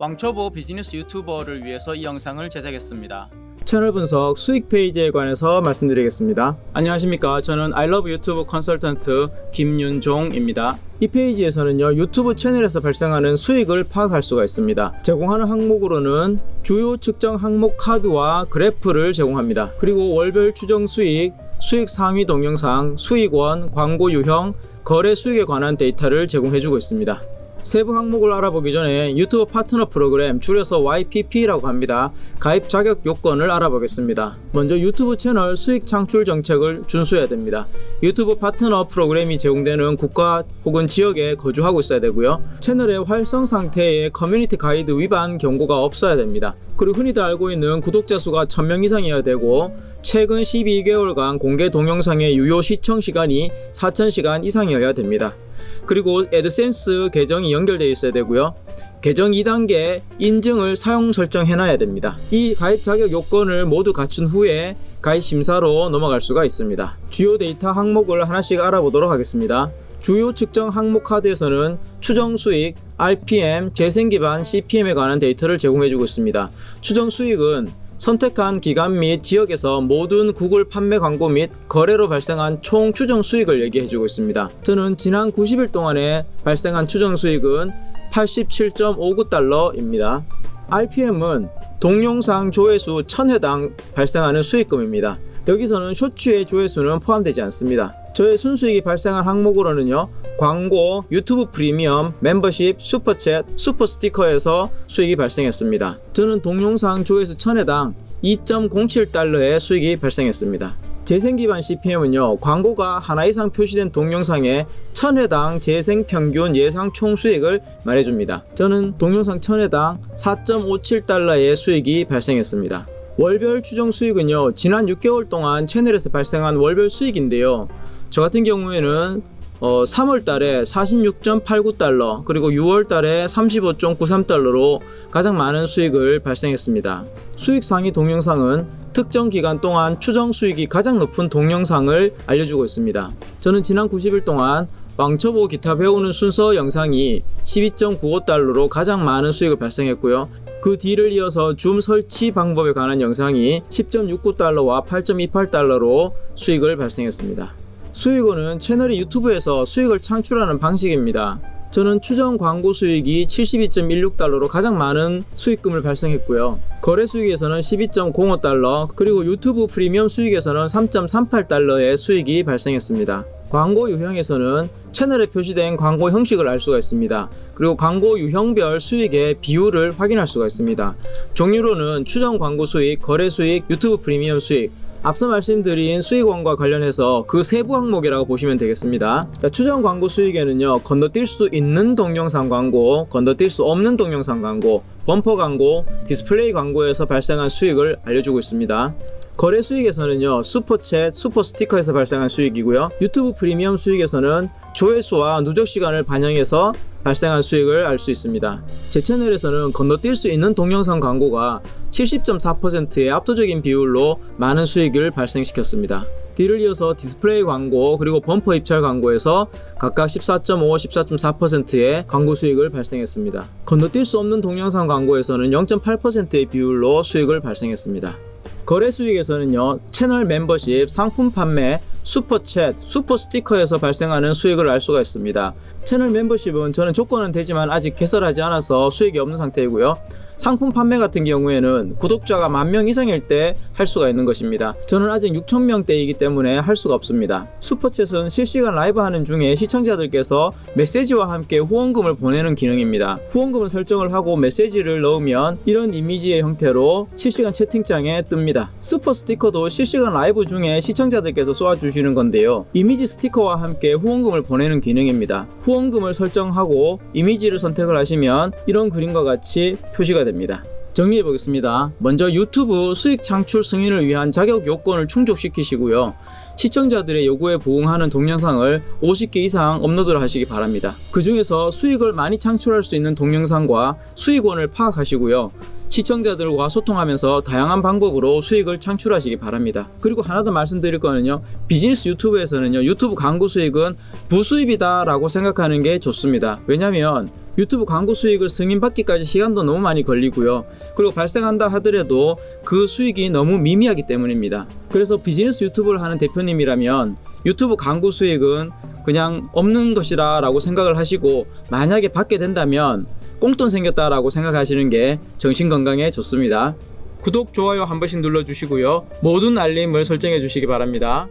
왕초보 비즈니스 유튜버를 위해서 이 영상을 제작했습니다. 채널 분석 수익 페이지에 관해서 말씀드리겠습니다. 안녕하십니까. 저는 아이러브 유튜브 컨설턴트 김윤종입니다. 이 페이지에서는요, 유튜브 채널에서 발생하는 수익을 파악할 수가 있습니다. 제공하는 항목으로는 주요 측정 항목 카드와 그래프를 제공합니다. 그리고 월별 추정 수익, 수익 상위 동영상, 수익원, 광고 유형, 거래 수익에 관한 데이터를 제공해주고 있습니다. 세부 항목을 알아보기 전에 유튜브 파트너 프로그램 줄여서 YPP라고 합니다. 가입 자격 요건을 알아보겠습니다. 먼저 유튜브 채널 수익 창출 정책을 준수해야 됩니다. 유튜브 파트너 프로그램이 제공되는 국가 혹은 지역에 거주하고 있어야 되고요. 채널의 활성 상태에 커뮤니티 가이드 위반 경고가 없어야 됩니다. 그리고 흔히들 알고 있는 구독자 수가 1000명 이상이어야 되고 최근 12개월간 공개 동영상의 유효 시청 시간이 4000시간 이상이어야 됩니다. 그리고 애드센스 계정이 연결되어 있어야 되고요. 계정 2단계 인증을 사용 설정해 놔야 됩니다. 이 가입 자격 요건을 모두 갖춘 후에 가입 심사로 넘어갈 수가 있습니다. 주요 데이터 항목을 하나씩 알아보도록 하겠습니다. 주요 측정 항목 카드에서는 추정 수익, RPM, 재생 기반 CPM에 관한 데이터를 제공해주고 있습니다. 추정 수익은 선택한 기간 및 지역에서 모든 구글 판매 광고 및 거래로 발생한 총 추정 수익을 얘기해주고 있습니다. 저는 지난 90일 동안에 발생한 추정 수익은 87.59달러입니다. RPM은 동영상 조회수 1000회당 발생하는 수익금입니다. 여기서는 쇼츠의 조회수는 포함되지 않습니다. 저의 순수익이 발생한 항목으로는요 광고, 유튜브 프리미엄, 멤버십, 슈퍼챗, 슈퍼스티커에서 수익이 발생했습니다. 저는 동영상 조회수 1000회당 2.07달러의 수익이 발생했습니다. 재생 기반 CPM은요 광고가 하나 이상 표시된 동영상에 1000회당 재생 평균 예상 총 수익을 말해줍니다. 저는 동영상 1000회당 4.57달러의 수익이 발생했습니다. 월별 추정 수익은요 지난 6개월 동안 채널에서 발생한 월별 수익인데요 저 같은 경우에는 어, 3월 달에 46.89달러 그리고 6월 달에 35.93달러로 가장 많은 수익을 발생했습니다. 수익 상위 동영상은 특정 기간 동안 추정 수익이 가장 높은 동영상을 알려주고 있습니다. 저는 지난 90일 동안 왕초보 기타 배우는 순서 영상이 12.95달러로 가장 많은 수익을 발생했고요. 그 뒤를 이어서 줌 설치 방법에 관한 영상이 10.69달러와 8.28달러로 수익을 발생했습니다. 수익원은 채널이 유튜브에서 수익을 창출하는 방식입니다. 저는 추정 광고 수익이 72.16달러로 가장 많은 수익금을 발생했고요. 거래 수익에서는 12.05달러, 그리고 유튜브 프리미엄 수익에서는 3.38달러의 수익이 발생했습니다. 광고 유형에서는 채널에 표시된 광고 형식을 알 수가 있습니다. 그리고 광고 유형별 수익의 비율을 확인할 수가 있습니다. 종류로는 추정 광고 수익, 거래 수익, 유튜브 프리미엄 수익, 앞서 말씀드린 수익원과 관련해서 그 세부 항목이라고 보시면 되겠습니다. 자, 추정 광고 수익에는요, 건너뛸 수 있는 동영상 광고, 건너뛸 수 없는 동영상 광고, 범퍼 광고, 디스플레이 광고에서 발생한 수익을 알려주고 있습니다. 거래 수익에서는요, 슈퍼챗, 슈퍼 스티커에서 발생한 수익이고요. 유튜브 프리미엄 수익에서는 조회수와 누적 시간을 반영해서 발생한 수익을 알 수 있습니다. 제 채널에서는 건너뛸 수 있는 동영상 광고가 70.4%의 압도적인 비율로 많은 수익을 발생시켰습니다. 뒤를 이어서 디스플레이 광고 그리고 범퍼 입찰 광고에서 각각 14.5, 14.4%의 광고 수익을 발생했습니다. 건너뛸 수 없는 동영상 광고에서는 0.8%의 비율로 수익을 발생했습니다. 거래 수익에서는요 채널 멤버십, 상품 판매, 슈퍼챗, 슈퍼 스티커에서 발생하는 수익을 알 수가 있습니다. 채널 멤버십은 저는 조건은 되지만 아직 개설하지 않아서 수익이 없는 상태이고요. 상품 판매 같은 경우에는 구독자가 만 명 이상일 때 할 수가 있는 것입니다. 저는 아직 6천명대이기 때문에 할 수가 없습니다. 슈퍼챗은 실시간 라이브 하는 중에 시청자들께서 메시지와 함께 후원금을 보내는 기능입니다. 후원금을 설정을 하고 메시지를 넣으면 이런 이미지의 형태로 실시간 채팅창에 뜹니다. 슈퍼 스티커도 실시간 라이브 중에 시청자들께서 쏘아주시는 건데요. 이미지 스티커와 함께 후원금을 보내는 기능입니다. 후원금을 설정하고 이미지를 선택을 하시면 이런 그림과 같이 표시가 됩니다. 정리해 보겠습니다. 먼저 유튜브 수익 창출 승인을 위한 자격 요건을 충족시키시고요. 시청자들의 요구에 부응하는 동영상을 50개 이상 업로드를 하시기 바랍니다. 그 중에서 수익을 많이 창출할 수 있는 동영상과 수익원을 파악하시고요. 시청자들과 소통하면서 다양한 방법으로 수익을 창출하시기 바랍니다. 그리고 하나 더 말씀드릴 거는요. 비즈니스 유튜브에서는요. 유튜브 광고 수익은 부수입이다 라고 생각하는 게 좋습니다. 왜냐면 유튜브 광고 수익을 승인받기까지 시간도 너무 많이 걸리고요. 그리고 발생한다 하더라도 그 수익이 너무 미미하기 때문입니다. 그래서 비즈니스 유튜브를 하는 대표님이라면 유튜브 광고 수익은 그냥 없는 것이라 라고 생각을 하시고 만약에 받게 된다면 꽁돈 생겼다 라고 생각하시는 게 정신건강에 좋습니다. 구독, 좋아요 한 번씩 눌러주시고요. 모든 알림을 설정해 주시기 바랍니다.